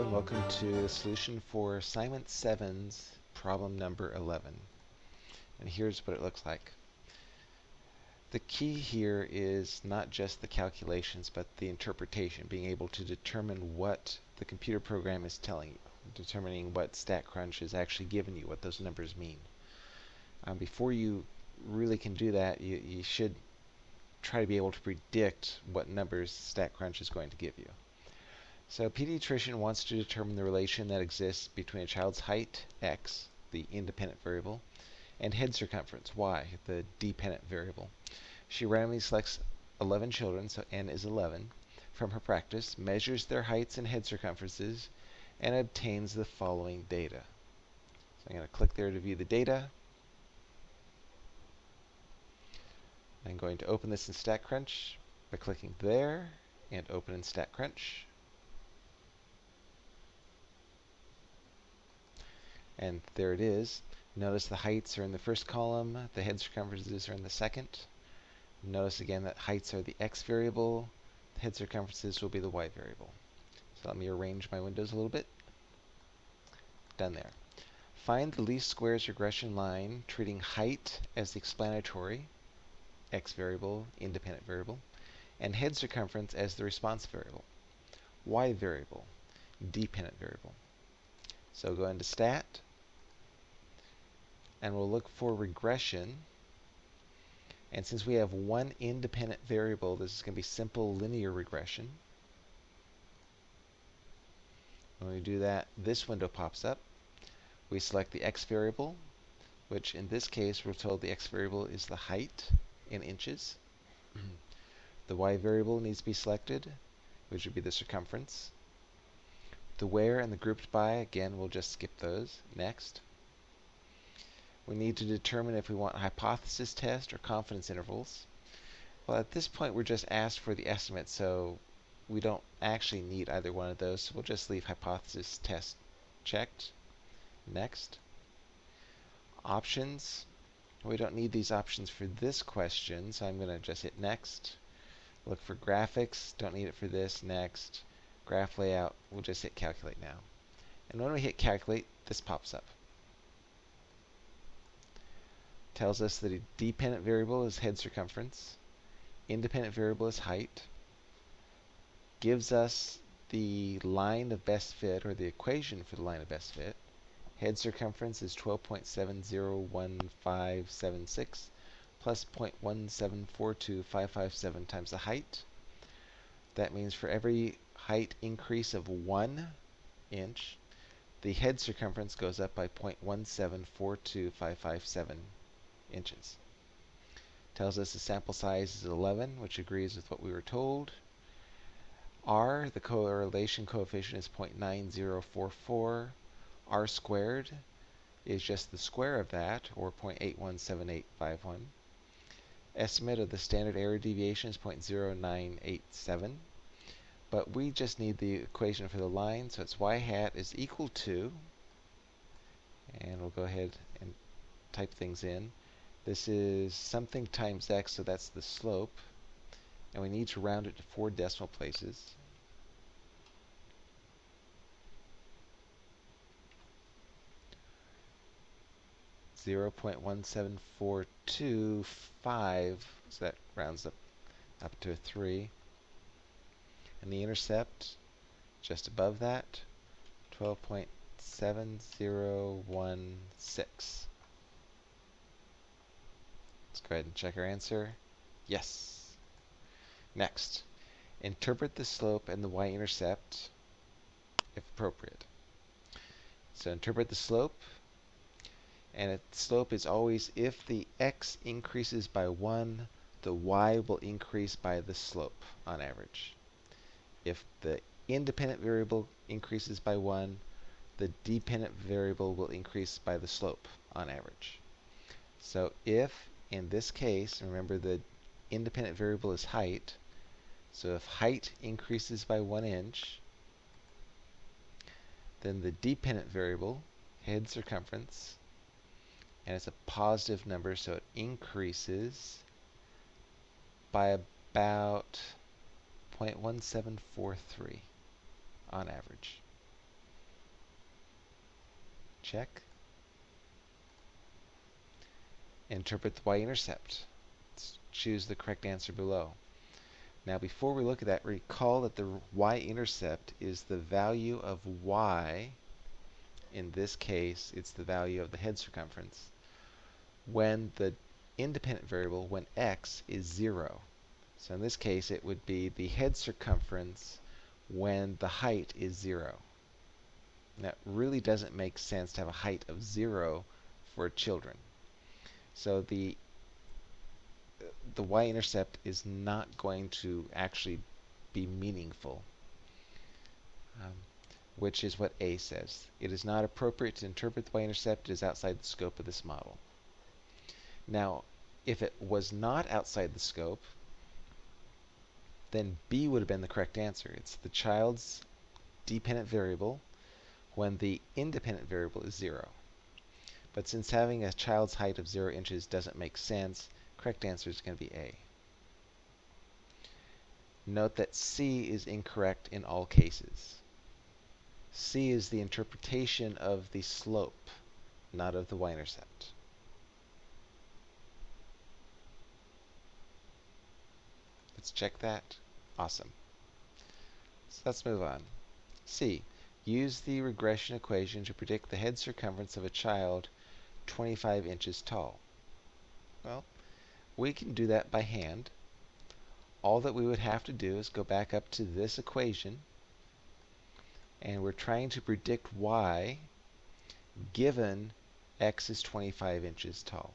And welcome to the solution for assignment 7's problem number 11. And here's what it looks like. The key here is not just the calculations but the interpretation, being able to determine what the computer program is telling you, determining what StatCrunch is actually giving you, what those numbers mean. Um, before you really can do that, you, you should try to be able to predict what numbers StatCrunch is going to give you. So a pediatrician wants to determine the relation that exists between a child's height, x, the independent variable, and head circumference, y, the dependent variable. She randomly selects 11 children, so n is 11, from her practice, measures their heights and head circumferences, and obtains the following data. So I'm going to click there to view the data. I'm going to open this in StatCrunch by clicking there and open in StatCrunch. And there it is. Notice the heights are in the first column, the head circumferences are in the second. Notice again that heights are the x variable, the head circumferences will be the y variable. So let me arrange my windows a little bit. Done there. Find the least squares regression line treating height as the explanatory, x variable, independent variable, and head circumference as the response variable, y variable, dependent variable. So go into stat, and we'll look for regression. And since we have one independent variable, this is going to be simple linear regression. When we do that, this window pops up. We select the x variable, which in this case we're told the x variable is the height in inches. the y variable needs to be selected, which would be the circumference. The where and the grouped by, again, we'll just skip those. Next. We need to determine if we want hypothesis test or confidence intervals. Well, at this point, we're just asked for the estimate, so we don't actually need either one of those, so we'll just leave hypothesis test checked. Next. Options. We don't need these options for this question, so I'm going to just hit next. Look for graphics. Don't need it for this. Next. Graph layout. We'll just hit calculate now. And when we hit calculate, this pops up tells us that a dependent variable is head circumference, independent variable is height, gives us the line of best fit, or the equation for the line of best fit. Head circumference is 12.701576 plus 0.1742557 times the height. That means for every height increase of 1 inch, the head circumference goes up by 0.1742557 inches. Tells us the sample size is 11, which agrees with what we were told. R, the correlation coefficient is 0.9044. R squared is just the square of that, or 0.817851. Estimate of the standard error deviation is 0.0987. But we just need the equation for the line, so it's y hat is equal to, and we'll go ahead and type things in, this is something times x, so that's the slope. And we need to round it to four decimal places. Zero point one seven four two five, so that rounds up up to a three. And the intercept, just above that, twelve point seven zero one six. Let's go ahead and check our answer. Yes. Next, interpret the slope and the y-intercept if appropriate. So interpret the slope, and the slope is always if the x increases by 1, the y will increase by the slope on average. If the independent variable increases by 1, the dependent variable will increase by the slope on average. So if in this case, remember the independent variable is height. So if height increases by one inch, then the dependent variable, head circumference, and it's a positive number, so it increases by about 0.1743 on average. Check. Interpret the y-intercept. Choose the correct answer below. Now before we look at that, recall that the y-intercept is the value of y, in this case it's the value of the head circumference, when the independent variable, when x is 0. So in this case it would be the head circumference when the height is 0. That really doesn't make sense to have a height of 0 for children. So the the y-intercept is not going to actually be meaningful, um, which is what A says. It is not appropriate to interpret the y-intercept. It is outside the scope of this model. Now, if it was not outside the scope, then B would have been the correct answer. It's the child's dependent variable when the independent variable is 0. But since having a child's height of 0 inches doesn't make sense, correct answer is going to be A. Note that C is incorrect in all cases. C is the interpretation of the slope, not of the y-intercept. Let's check that. Awesome. So let's move on. C. Use the regression equation to predict the head circumference of a child 25 inches tall. Well, we can do that by hand. All that we would have to do is go back up to this equation and we're trying to predict y given x is 25 inches tall.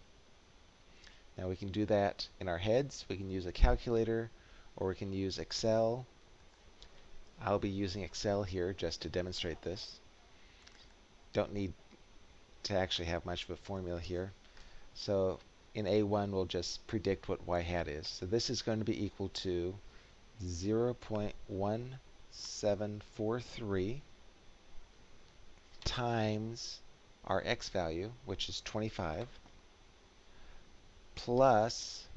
Now we can do that in our heads, we can use a calculator, or we can use Excel. I'll be using Excel here just to demonstrate this. Don't need to actually have much of a formula here. So in A1, we'll just predict what y hat is. So this is going to be equal to 0.1743 times our x value, which is 25, plus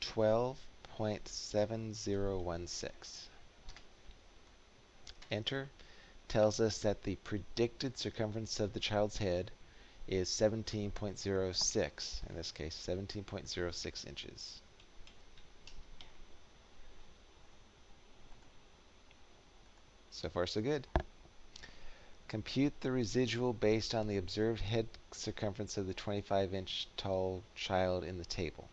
12.7016. Enter tells us that the predicted circumference of the child's head is 17.06, in this case 17.06 inches. So far so good. Compute the residual based on the observed head circumference of the 25 inch tall child in the table.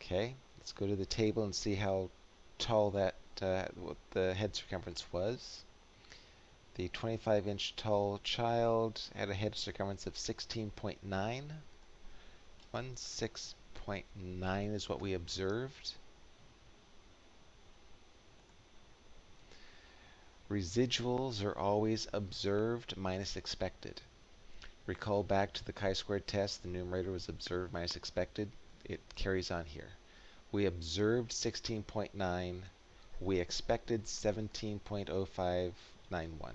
Okay, let's go to the table and see how tall that uh, what the head circumference was. The 25 inch tall child had a head circumference of 16.9. 16.9 is what we observed. Residuals are always observed minus expected. Recall back to the chi-squared test, the numerator was observed minus expected. It carries on here. We observed 16.9 we expected 17.0591.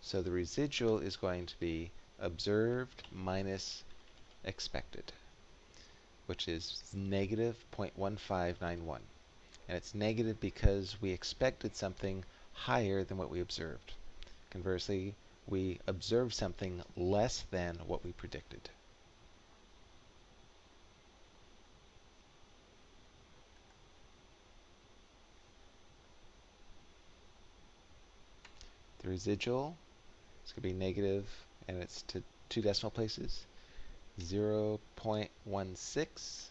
So the residual is going to be observed minus expected, which is negative 0.1591. And it's negative because we expected something higher than what we observed. Conversely, we observed something less than what we predicted. The residual is going to be negative, and it's to two decimal places, 0 0.16.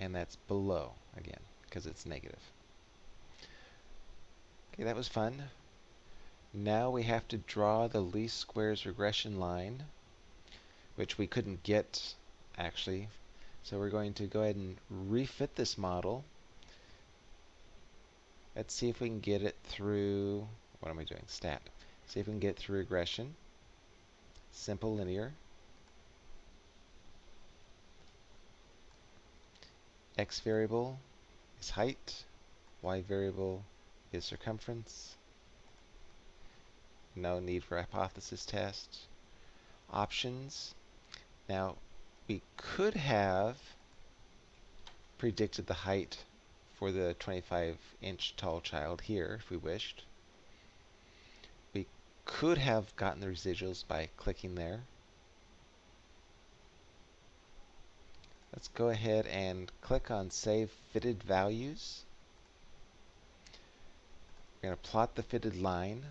And that's below, again, because it's negative. Okay, that was fun. Now we have to draw the least squares regression line, which we couldn't get, actually. So we're going to go ahead and refit this model Let's see if we can get it through, what am I doing? Stat. See if we can get through regression. Simple linear. X variable is height. Y variable is circumference. No need for hypothesis test. Options. Now, we could have predicted the height for the 25 inch tall child here if we wished. We could have gotten the residuals by clicking there. Let's go ahead and click on Save Fitted Values. We're going to plot the fitted line.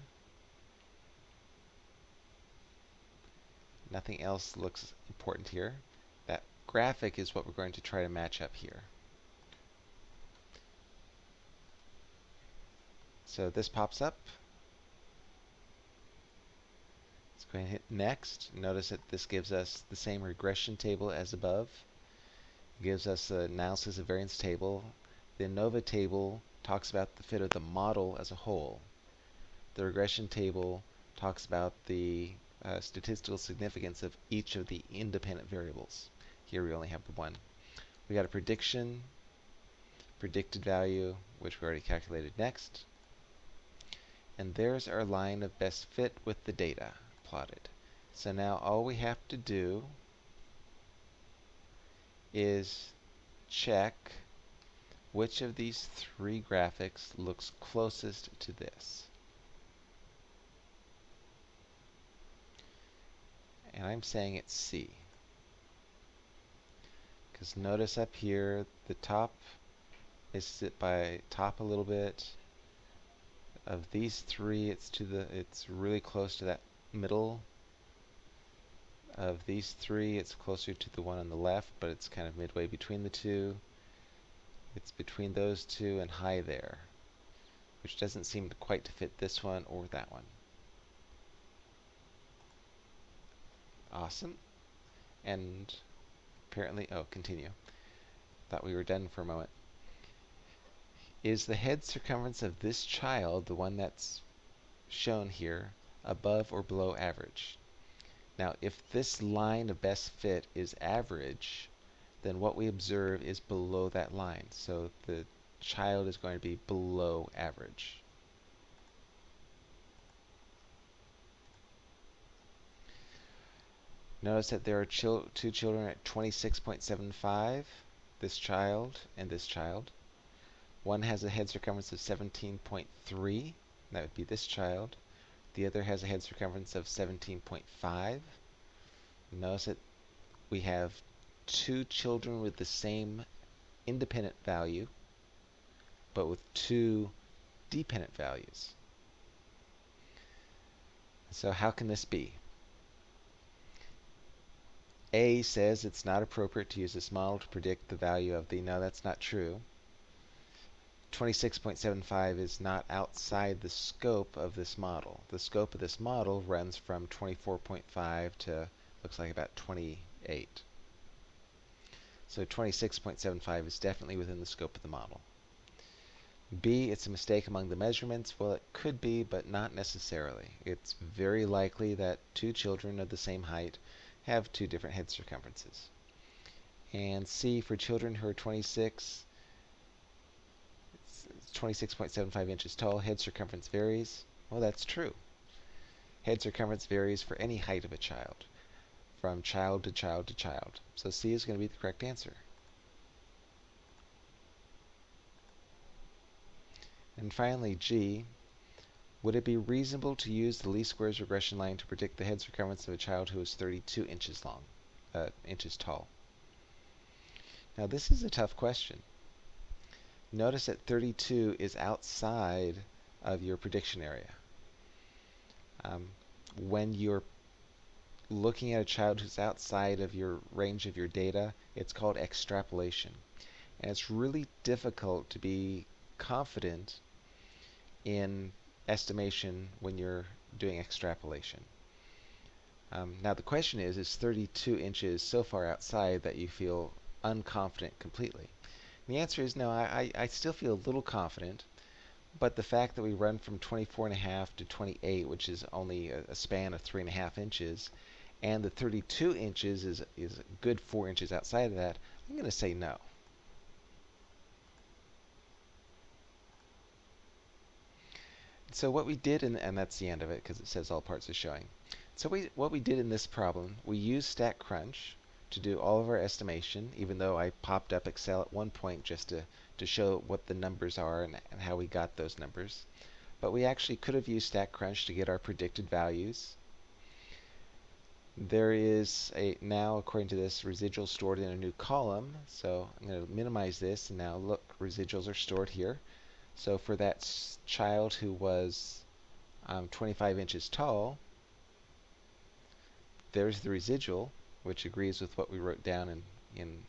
Nothing else looks important here. That graphic is what we're going to try to match up here. So this pops up. Let's go ahead and hit next. Notice that this gives us the same regression table as above. It gives us the analysis of variance table. The ANOVA table talks about the fit of the model as a whole. The regression table talks about the uh, statistical significance of each of the independent variables. Here we only have the one. We got a prediction, predicted value, which we already calculated next. And there's our line of best fit with the data plotted. So now all we have to do is check which of these three graphics looks closest to this. And I'm saying it's C. Because notice up here, the top is by top a little bit, of these three, it's to the it's really close to that middle. Of these three, it's closer to the one on the left, but it's kind of midway between the two. It's between those two and high there, which doesn't seem to quite to fit this one or that one. Awesome. And apparently, oh, continue. Thought we were done for a moment is the head circumference of this child, the one that's shown here, above or below average? Now, if this line of best fit is average, then what we observe is below that line. So the child is going to be below average. Notice that there are chil two children at 26.75, this child and this child. One has a head circumference of 17.3, that would be this child. The other has a head circumference of 17.5. Notice that we have two children with the same independent value, but with two dependent values. So how can this be? A says it's not appropriate to use this model to predict the value of the, no that's not true. 26.75 is not outside the scope of this model. The scope of this model runs from 24.5 to looks like about 28. So 26.75 is definitely within the scope of the model. B, it's a mistake among the measurements. Well, it could be, but not necessarily. It's very likely that two children of the same height have two different head circumferences. And C, for children who are 26, 26.75 inches tall. Head circumference varies. Well, that's true. Head circumference varies for any height of a child, from child to child to child. So C is going to be the correct answer. And finally, G, would it be reasonable to use the least squares regression line to predict the head circumference of a child who is 32 inches long, uh, inches tall? Now this is a tough question. Notice that 32 is outside of your prediction area. Um, when you're looking at a child who's outside of your range of your data, it's called extrapolation. And it's really difficult to be confident in estimation when you're doing extrapolation. Um, now the question is, is 32 inches so far outside that you feel unconfident completely? The answer is no, I, I still feel a little confident, but the fact that we run from 24.5 to 28, which is only a, a span of 3.5 inches, and the 32 inches is, is a good 4 inches outside of that, I'm going to say no. So what we did, in, and that's the end of it because it says all parts are showing. So we, what we did in this problem, we used StatCrunch to do all of our estimation, even though I popped up Excel at one point just to to show what the numbers are and, and how we got those numbers. But we actually could have used StatCrunch to get our predicted values. There is a now, according to this, residual stored in a new column. So I'm going to minimize this, and now look, residuals are stored here. So for that child who was um, 25 inches tall, there's the residual, which agrees with what we wrote down in, in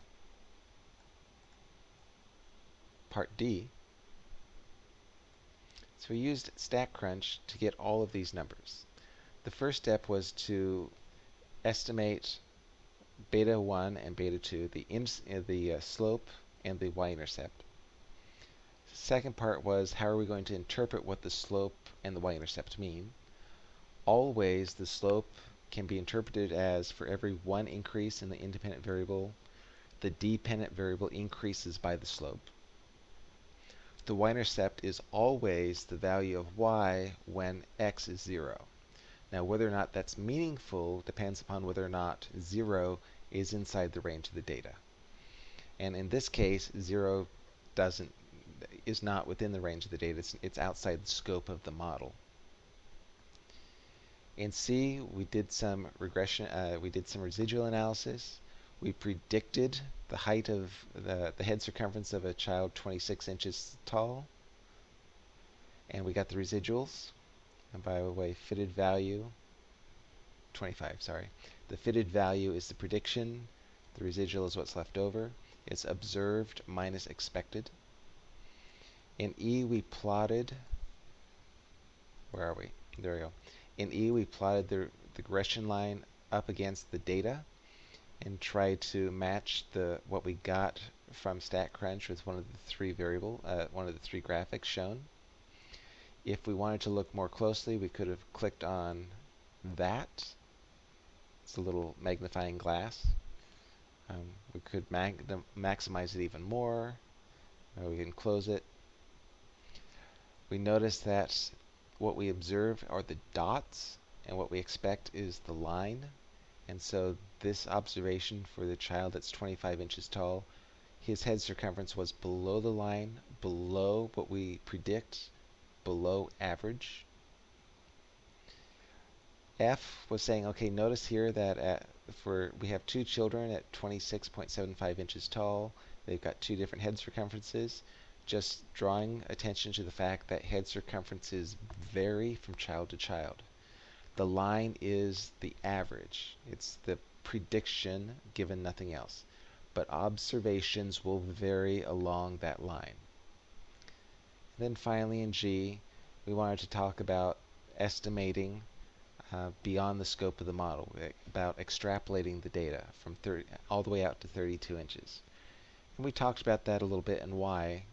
part D. So we used StatCrunch to get all of these numbers. The first step was to estimate beta 1 and beta 2, the, uh, the uh, slope and the y-intercept. Second part was how are we going to interpret what the slope and the y-intercept mean. Always the slope can be interpreted as for every one increase in the independent variable, the dependent variable increases by the slope the y-intercept is always the value of y when x is 0. Now whether or not that's meaningful depends upon whether or not 0 is inside the range of the data. And in this case, 0 doesn't is not within the range of the data. It's, it's outside the scope of the model. In C, we did some regression, uh, we did some residual analysis. We predicted the height of the, the head circumference of a child 26 inches tall. And we got the residuals. And by the way, fitted value, 25, sorry. The fitted value is the prediction. The residual is what's left over. It's observed minus expected. In E, we plotted, where are we? There we go. In E, we plotted the, regression line up against the data and tried to match the what we got from StatCrunch with one of the three variable, uh, one of the three graphics shown. If we wanted to look more closely, we could have clicked on that. It's a little magnifying glass. Um, we could maximize it even more. Or we can close it. We notice that what we observe are the dots, and what we expect is the line. And so this observation for the child that's 25 inches tall, his head circumference was below the line, below what we predict, below average. F was saying, okay, notice here that at, for we have two children at 26.75 inches tall. They've got two different head circumferences. Just drawing attention to the fact that head circumferences vary from child to child. The line is the average. It's the prediction given nothing else. But observations will vary along that line. And then finally in G, we wanted to talk about estimating uh, beyond the scope of the model, about extrapolating the data from 30, all the way out to 32 inches. And we talked about that a little bit and why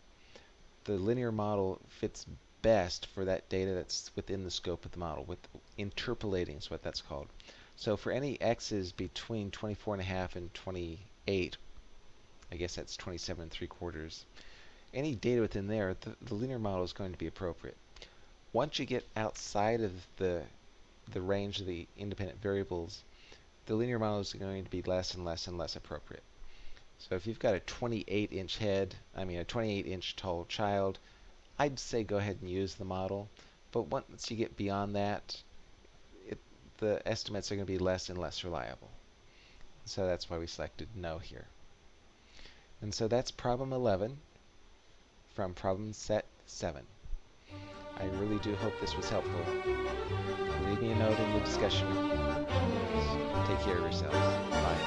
the linear model fits best for that data that's within the scope of the model. With interpolating is what that's called. So for any x's between 24 and a half and 28, I guess that's 27 and 3 quarters, any data within there, the, the linear model is going to be appropriate. Once you get outside of the the range of the independent variables, the linear model is going to be less and less and less appropriate. So if you've got a 28 inch head, I mean a 28 inch tall child, I'd say go ahead and use the model. But once you get beyond that, the estimates are going to be less and less reliable. So that's why we selected no here. And so that's problem 11 from problem set 7. I really do hope this was helpful. Leave me a note in the discussion. Take care of yourselves. Bye.